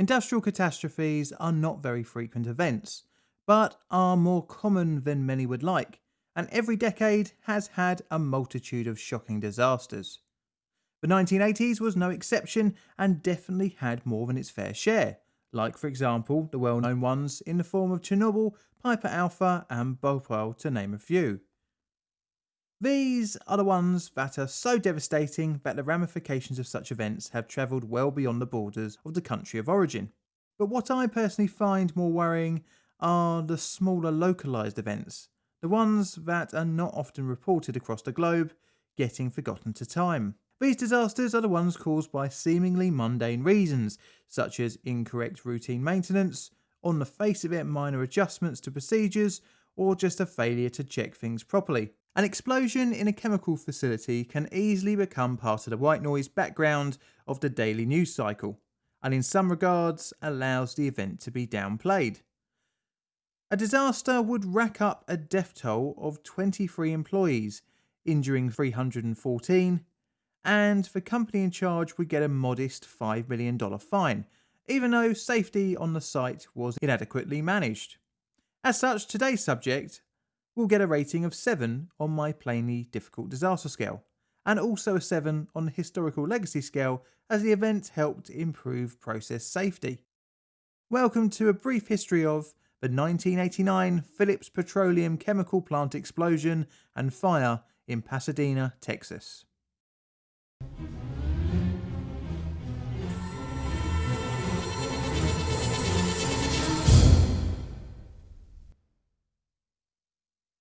Industrial catastrophes are not very frequent events, but are more common than many would like, and every decade has had a multitude of shocking disasters. The 1980s was no exception and definitely had more than its fair share, like, for example, the well known ones in the form of Chernobyl, Piper Alpha, and Bhopal, to name a few. These are the ones that are so devastating that the ramifications of such events have travelled well beyond the borders of the country of origin. But what I personally find more worrying are the smaller localised events, the ones that are not often reported across the globe, getting forgotten to time. These disasters are the ones caused by seemingly mundane reasons, such as incorrect routine maintenance, on the face of it minor adjustments to procedures, or just a failure to check things properly. An explosion in a chemical facility can easily become part of the white noise background of the daily news cycle, and in some regards allows the event to be downplayed. A disaster would rack up a death toll of 23 employees, injuring 314, and the company in charge would get a modest $5 million fine, even though safety on the site was inadequately managed. As such, today's subject will get a rating of 7 on my plainly difficult disaster scale, and also a 7 on the historical legacy scale as the event helped improve process safety. Welcome to a brief history of the 1989 Phillips Petroleum Chemical Plant explosion and fire in Pasadena, Texas.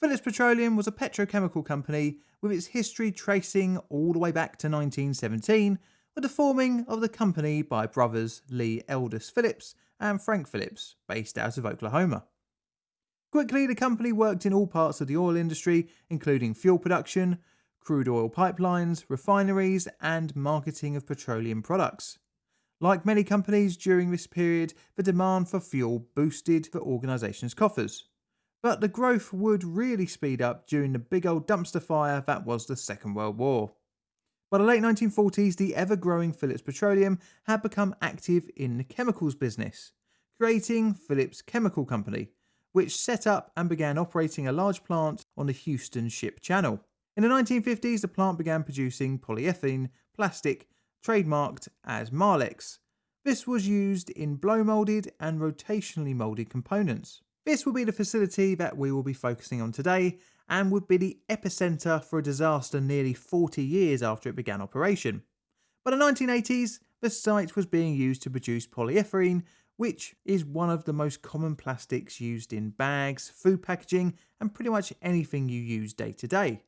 Phillips Petroleum was a petrochemical company with its history tracing all the way back to 1917 with the forming of the company by brothers Lee Eldas Phillips and Frank Phillips, based out of Oklahoma. Quickly, the company worked in all parts of the oil industry, including fuel production, crude oil pipelines, refineries, and marketing of petroleum products. Like many companies during this period, the demand for fuel boosted the organisation's coffers. But the growth would really speed up during the big old dumpster fire that was the Second World War. By the late 1940s, the ever growing Phillips Petroleum had become active in the chemicals business, creating Phillips Chemical Company, which set up and began operating a large plant on the Houston Ship Channel. In the 1950s, the plant began producing polyethylene plastic trademarked as Marlex. This was used in blow moulded and rotationally moulded components. This will be the facility that we will be focusing on today and would be the epicenter for a disaster nearly 40 years after it began operation. By the 1980s, the site was being used to produce polyethylene, which is one of the most common plastics used in bags, food packaging, and pretty much anything you use day to day.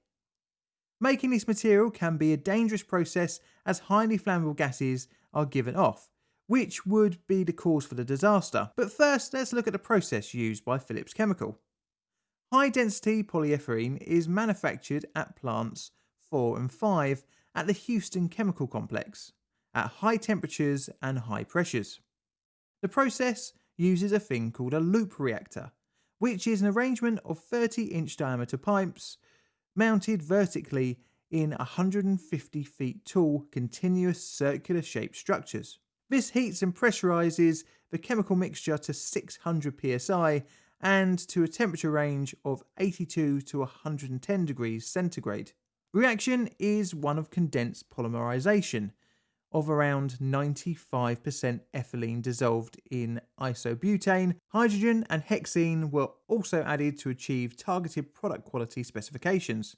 Making this material can be a dangerous process as highly flammable gases are given off, which would be the cause for the disaster. But first, let's look at the process used by Phillips Chemical. High density polyethylene is manufactured at plants 4 and 5 at the Houston Chemical Complex at high temperatures and high pressures. The process uses a thing called a loop reactor, which is an arrangement of 30 inch diameter pipes mounted vertically in 150 feet tall continuous circular shaped structures. This heats and pressurizes the chemical mixture to 600 psi and to a temperature range of 82 to 110 degrees centigrade. Reaction is one of condensed polymerization of around 95% ethylene dissolved in isobutane. Hydrogen and hexene were also added to achieve targeted product quality specifications.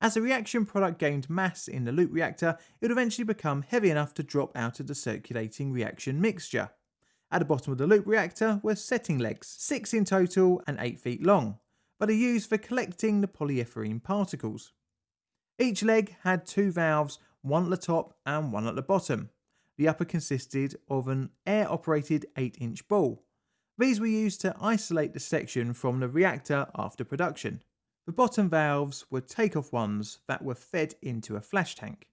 As the reaction product gained mass in the loop reactor, it would eventually become heavy enough to drop out of the circulating reaction mixture. At the bottom of the loop reactor were setting legs, six in total and eight feet long, but are used for collecting the polyethylene particles. Each leg had two valves, one at the top and one at the bottom. The upper consisted of an air operated 8 inch ball. These were used to isolate the section from the reactor after production. The bottom valves were take-off ones that were fed into a flash tank.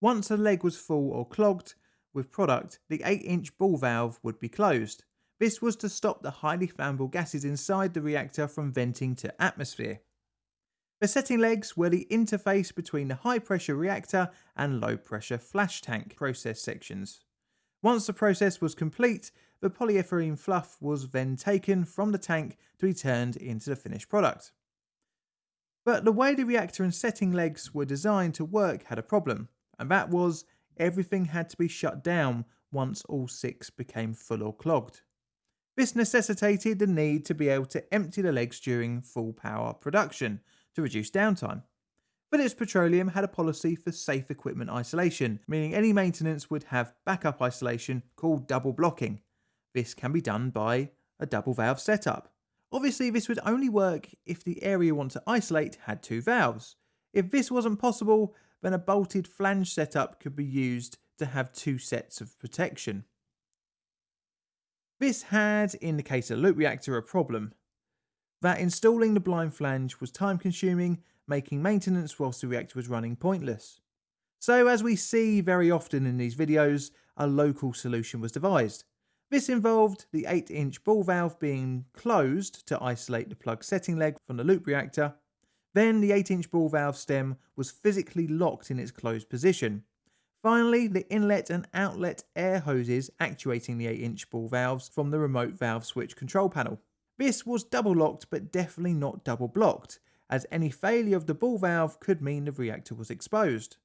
Once a leg was full or clogged with product, the 8-inch ball valve would be closed. This was to stop the highly flammable gases inside the reactor from venting to atmosphere. The setting legs were the interface between the high pressure reactor and low pressure flash tank process sections, Once the process was complete, the polyethylene fluff was then taken from the tank to be turned into the finished product. But the way the reactor and setting legs were designed to work had a problem, and that was everything had to be shut down once all six became full or clogged. This necessitated the need to be able to empty the legs during full power production to reduce downtime. Phillips Petroleum had a policy for safe equipment isolation, meaning any maintenance would have backup isolation called double blocking. This can be done by a double valve setup. Obviously, this would only work if the area you want to isolate had two valves. If this wasn't possible, then a bolted flange setup could be used to have two sets of protection. This had, in the case of the loop reactor, a problem. That installing the blind flange was time consuming making maintenance whilst the reactor was running pointless. So as we see very often in these videos, a local solution was devised. This involved the 8 inch ball valve being closed to isolate the plug setting leg from the loop reactor. Then the 8 inch ball valve stem was physically locked in its closed position. Finally, the inlet and outlet air hoses actuating the 8 inch ball valves from the remote valve switch control panel. This was double locked but definitely not double blocked, as any failure of the ball valve could mean the reactor was exposed.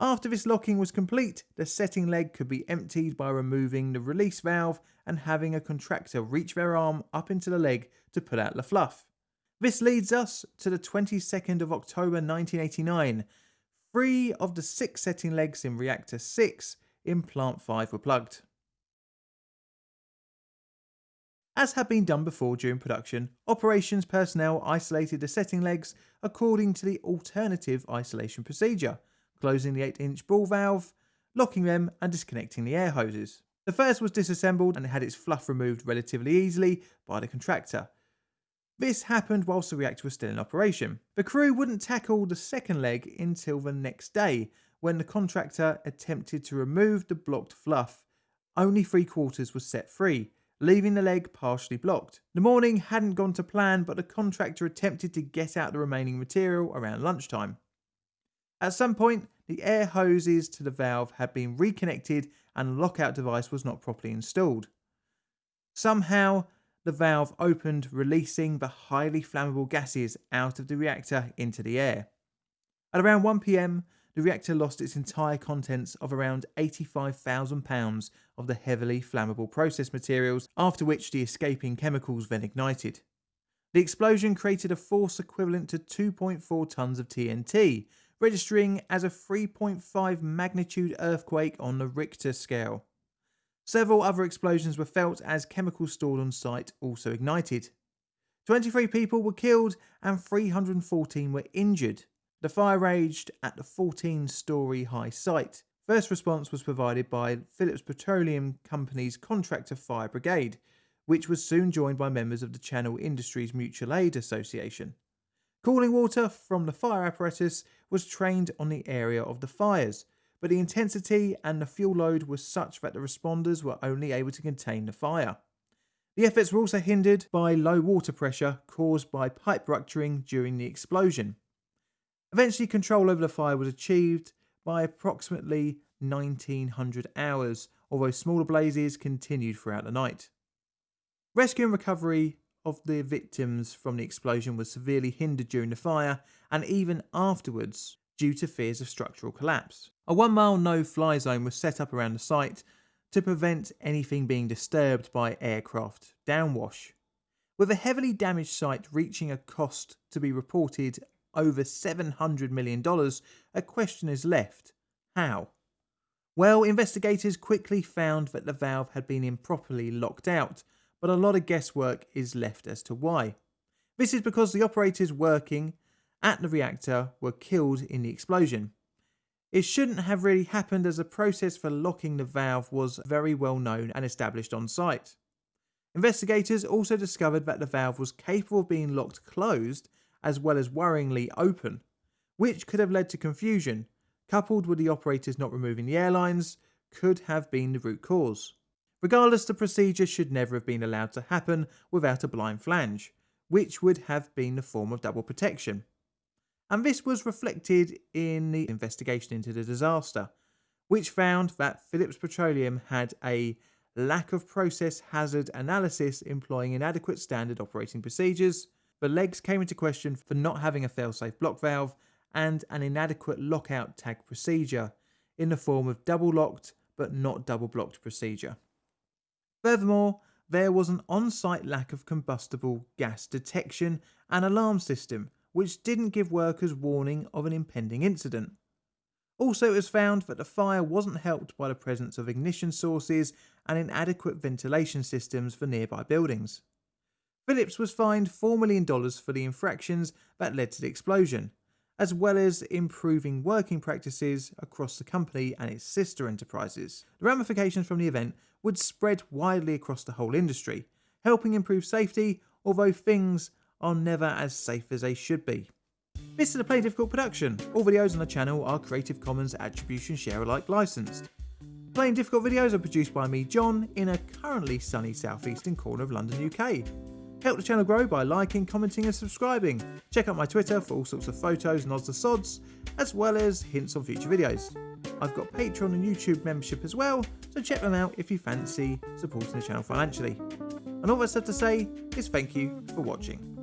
After this locking was complete, the setting leg could be emptied by removing the release valve and having a contractor reach their arm up into the leg to pull out the fluff. This leads us to the 22nd of October 1989. Three of the six setting legs in reactor 6 in plant 5 were plugged. As had been done before during production, operations personnel isolated the setting legs according to the alternative isolation procedure, closing the 8 inch ball valve, locking them and disconnecting the air hoses. The first was disassembled and had its fluff removed relatively easily by the contractor. This happened whilst the reactor was still in operation. The crew wouldn't tackle the second leg until the next day, when the contractor attempted to remove the blocked fluff. Only three quarters was set free, leaving the leg partially blocked. The morning hadn't gone to plan, but the contractor attempted to get out the remaining material around lunchtime. At some point, the air hoses to the valve had been reconnected and the lockout device was not properly installed. Somehow, the valve opened, releasing the highly flammable gases out of the reactor into the air. At around 1pm, the reactor lost its entire contents of around £85,000 of the heavily flammable process materials, after which the escaping chemicals then ignited. The explosion created a force equivalent to 2.4 tonnes of TNT, registering as a 3.5 magnitude earthquake on the Richter scale. Several other explosions were felt as chemicals stored on site also ignited. 23 people were killed and 314 were injured. The fire raged at the 14 storey high site. First response was provided by Phillips Petroleum Company's contractor fire brigade, which was soon joined by members of the Channel Industries Mutual Aid Association. Cooling water from the fire apparatus was trained on the area of the fires, but the intensity and the fuel load was such that the responders were only able to contain the fire. The efforts were also hindered by low water pressure caused by pipe rupturing during the explosion. Eventually, control over the fire was achieved by approximately 1900 hours, although smaller blazes continued throughout the night. Rescue and recovery of the victims from the explosion was severely hindered during the fire and even afterwards due to fears of structural collapse. A one mile no fly zone was set up around the site to prevent anything being disturbed by aircraft downwash. With a heavily damaged site reaching a cost to be reported over $700 million, a question is left. How? Well, investigators quickly found that the valve had been improperly locked out, but a lot of guesswork is left as to why. This is because the operators working at the reactor were killed in the explosion. It shouldn't have really happened as the process for locking the valve was very well known and established on site. Investigators also discovered that the valve was capable of being locked closed as well as worryingly open, which could have led to confusion, coupled with the operators not removing the airlines, could have been the root cause. Regardless, the procedure should never have been allowed to happen without a blind flange, which would have been the form of double protection. And this was reflected in the investigation into the disaster, which found that Phillips Petroleum had a lack of process hazard analysis employing inadequate standard operating procedures. The legs came into question for not having a failsafe block valve and an inadequate lockout tag procedure in the form of double locked but not double blocked procedure. Furthermore, there was an on site lack of combustible gas detection and alarm system, which didn't give workers warning of an impending incident. Also, it was found that the fire wasn't helped by the presence of ignition sources and inadequate ventilation systems for nearby buildings. Phillips was fined $4 million for the infractions that led to the explosion, as well as improving working practices across the company and its sister enterprises. The ramifications from the event would spread widely across the whole industry, helping improve safety, although things are never as safe as they should be. This is a Plainly Difficult production. All videos on the channel are Creative Commons Attribution Share Alike licensed. Plainly Difficult videos are produced by me, John, in a currently sunny southeastern corner of London, UK. Help the channel grow by liking, commenting and subscribing. Check out my Twitter for all sorts of photos and odds and sods, as well as hints on future videos. I've got Patreon and YouTube membership as well, so check them out if you fancy supporting the channel financially. And all that's left to say is thank you for watching.